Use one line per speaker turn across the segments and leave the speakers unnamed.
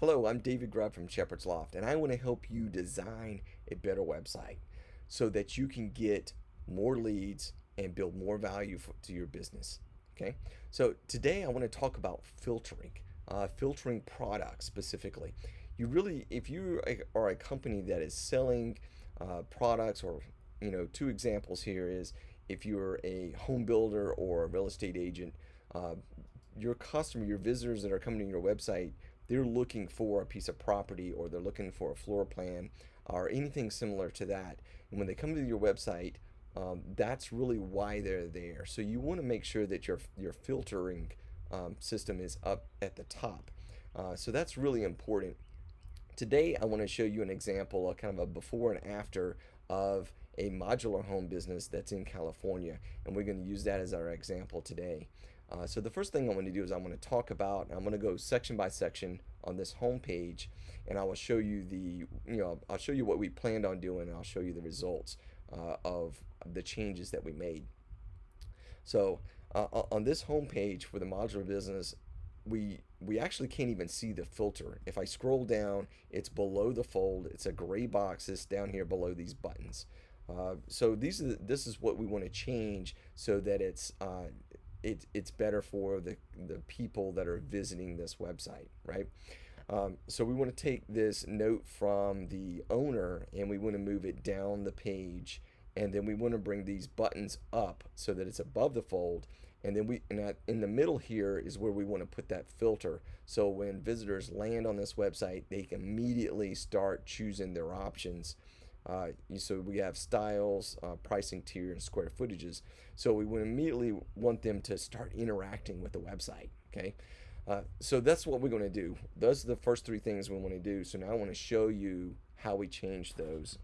Hello, I'm David Grubb from Shepherd's Loft, and I want to help you design a better website so that you can get more leads and build more value for, to your business. Okay, so today I want to talk about filtering, uh, filtering products specifically. You really, if you are a company that is selling uh, products, or you know, two examples here is if you're a home builder or a real estate agent, uh, your customer, your visitors that are coming to your website they're looking for a piece of property or they're looking for a floor plan or anything similar to that. And when they come to your website, um, that's really why they're there. So you want to make sure that your your filtering um, system is up at the top. Uh, so that's really important. Today I want to show you an example, a kind of a before and after of a modular home business that's in California, and we're going to use that as our example today. Uh, so the first thing I want to do is I'm going to talk about, I'm going to go section by section on this home page and I will show you the, you know, I'll show you what we planned on doing and I'll show you the results uh, of the changes that we made. So uh, on this home page for the modular business, we we actually can't even see the filter. If I scroll down, it's below the fold. It's a gray box that's down here below these buttons. Uh, so these are the, this is what we want to change so that it's uh, it, it's better for the, the people that are visiting this website, right? Um, so we want to take this note from the owner and we want to move it down the page. And then we want to bring these buttons up so that it's above the fold. And then we and in the middle here is where we want to put that filter. So when visitors land on this website they can immediately start choosing their options uh, so we have styles, uh, pricing tier, and square footages. So we would immediately want them to start interacting with the website. Okay, uh, so that's what we're going to do. Those are the first three things we want to do. So now I want to show you how we change those.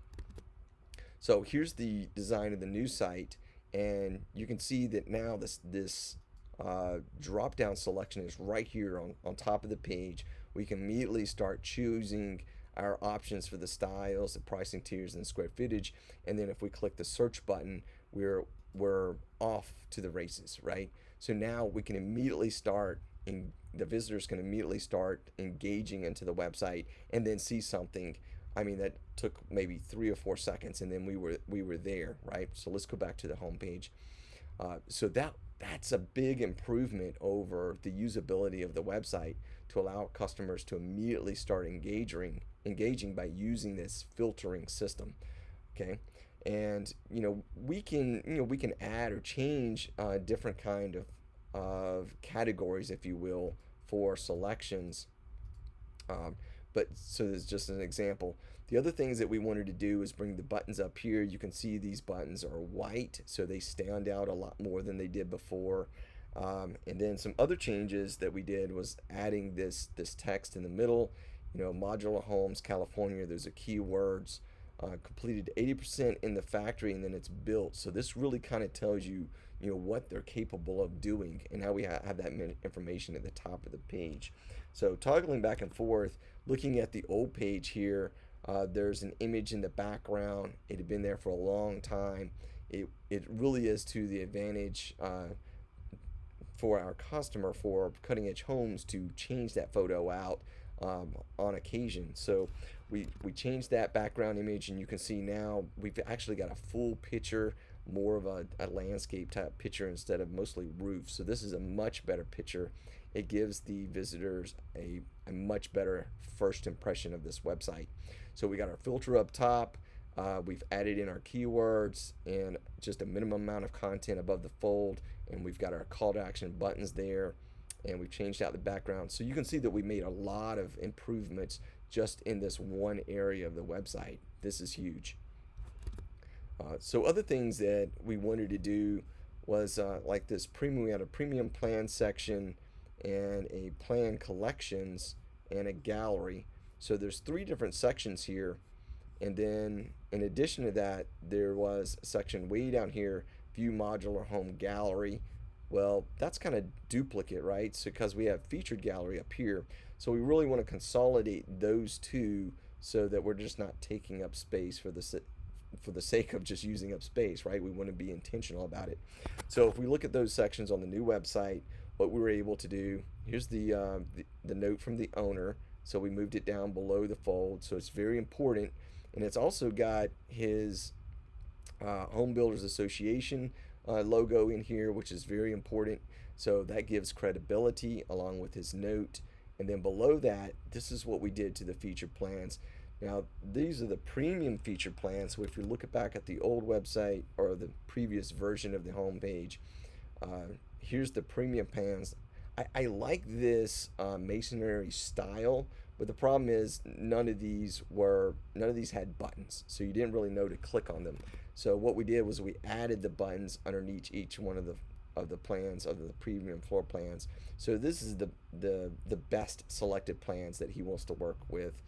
So here's the design of the new site, and you can see that now this this uh, drop down selection is right here on, on top of the page. We can immediately start choosing our options for the styles, the pricing tiers, and square footage. And then if we click the search button, we're we're off to the races, right? So now we can immediately start and the visitors can immediately start engaging into the website and then see something. I mean that took maybe three or four seconds and then we were we were there, right? So let's go back to the home page. Uh, so that that's a big improvement over the usability of the website to allow customers to immediately start engaging engaging by using this filtering system okay? And you know we can you know we can add or change uh, different kind of of categories if you will for selections um, but so there's just an example. The other things that we wanted to do is bring the buttons up here. You can see these buttons are white so they stand out a lot more than they did before. Um, and then some other changes that we did was adding this this text in the middle you know, modular homes, California, those are keywords. Uh, completed 80% in the factory and then it's built. So this really kind of tells you, you know, what they're capable of doing and how we ha have that information at the top of the page. So toggling back and forth, looking at the old page here, uh, there's an image in the background. It had been there for a long time. It, it really is to the advantage uh, for our customer for cutting edge homes to change that photo out um, on occasion. So we, we changed that background image and you can see now we've actually got a full picture, more of a, a landscape type picture instead of mostly roof. So this is a much better picture. It gives the visitors a, a much better first impression of this website. So we got our filter up top. Uh, we've added in our keywords and just a minimum amount of content above the fold and we've got our call to action buttons there and we've changed out the background. So you can see that we made a lot of improvements just in this one area of the website. This is huge. Uh, so other things that we wanted to do was uh, like this premium, we had a premium plan section and a plan collections and a gallery. So there's three different sections here. And then in addition to that, there was a section way down here, view modular home gallery well, that's kind of duplicate, right? So because we have featured gallery up here. So we really want to consolidate those two so that we're just not taking up space for the for the sake of just using up space, right? We want to be intentional about it. So if we look at those sections on the new website, what we were able to do, here's the, uh, the, the note from the owner. So we moved it down below the fold. So it's very important. And it's also got his uh, Home Builders Association uh, logo in here, which is very important. So that gives credibility along with his note. And then below that, this is what we did to the feature plans. Now, these are the premium feature plans. So if you look back at the old website or the previous version of the homepage, uh, here's the premium plans. I, I like this uh, masonry style, but the problem is none of these were none of these had buttons, so you didn't really know to click on them. So what we did was we added the buttons underneath each one of the of the plans of the premium floor plans. So this is the the the best selected plans that he wants to work with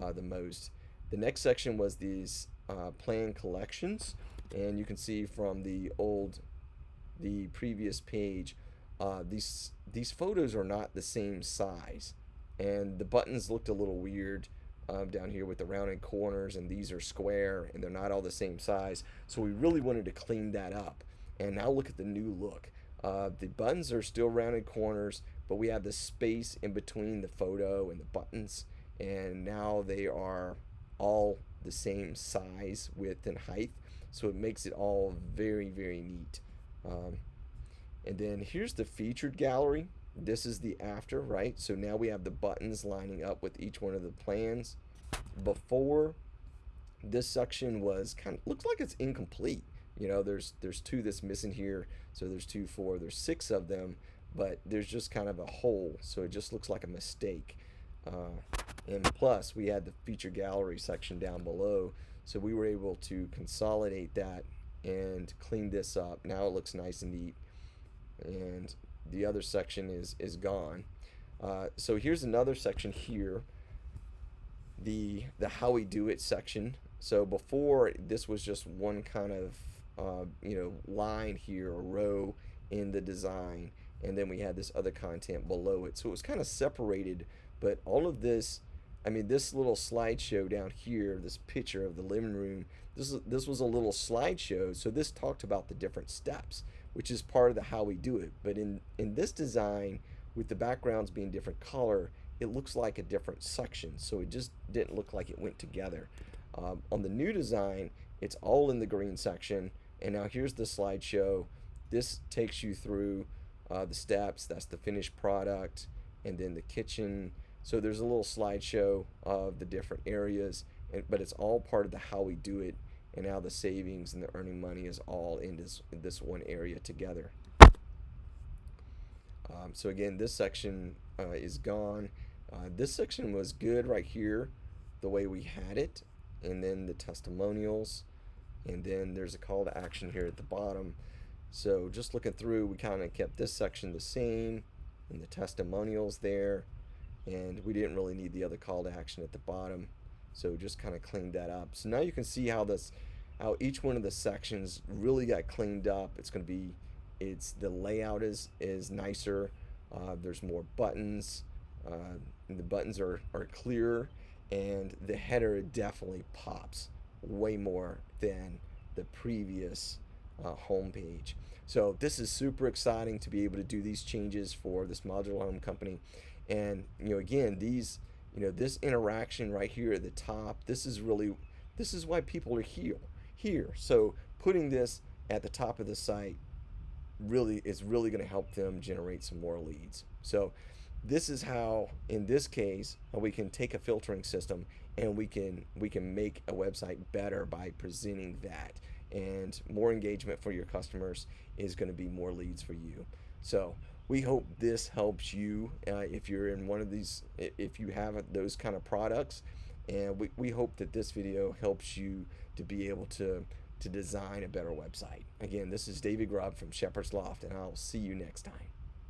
uh, the most. The next section was these uh, plan collections, and you can see from the old the previous page uh, these these photos are not the same size and the buttons looked a little weird um, down here with the rounded corners and these are square and they're not all the same size. So we really wanted to clean that up. And now look at the new look. Uh, the buttons are still rounded corners but we have the space in between the photo and the buttons. And now they are all the same size width and height. So it makes it all very very neat. Um, and then here's the featured gallery. This is the after, right? So now we have the buttons lining up with each one of the plans. Before, this section was kind of, looks like it's incomplete. You know, there's there's two that's missing here. So there's two, four, there's six of them, but there's just kind of a hole. So it just looks like a mistake. Uh, and plus, we had the feature gallery section down below. So we were able to consolidate that and clean this up. Now it looks nice and neat. And the other section is, is gone. Uh, so here's another section here. The, the how we do it section. So before this was just one kind of uh, you know line here or row in the design and then we had this other content below it so it was kind of separated but all of this I mean this little slideshow down here this picture of the living room this this was a little slideshow so this talked about the different steps which is part of the how we do it. But in in this design with the backgrounds being different color it looks like a different section. So it just didn't look like it went together. Um, on the new design it's all in the green section. And now here's the slideshow. This takes you through uh, the steps. That's the finished product and then the kitchen. So there's a little slideshow of the different areas and, but it's all part of the how we do it and now the savings and the earning money is all in this, this one area together. Um, so again, this section uh, is gone. Uh, this section was good right here, the way we had it, and then the testimonials, and then there's a call to action here at the bottom. So just looking through, we kind of kept this section the same, and the testimonials there, and we didn't really need the other call to action at the bottom. So just kind of cleaned that up. So now you can see how this, how each one of the sections really got cleaned up. It's going to be, it's the layout is is nicer. Uh, there's more buttons. Uh, the buttons are are clearer, and the header definitely pops way more than the previous uh, homepage. So this is super exciting to be able to do these changes for this modular home company. And you know, again, these you know this interaction right here at the top this is really this is why people are here here. So putting this at the top of the site really is really going to help them generate some more leads. So this is how in this case we can take a filtering system and we can we can make a website better by presenting that. And more engagement for your customers is going to be more leads for you. So we hope this helps you uh, if you're in one of these if you have those kind of products. And we, we hope that this video helps you to be able to to design a better website. Again this is David Grubb from Shepherd's Loft and I'll see you next time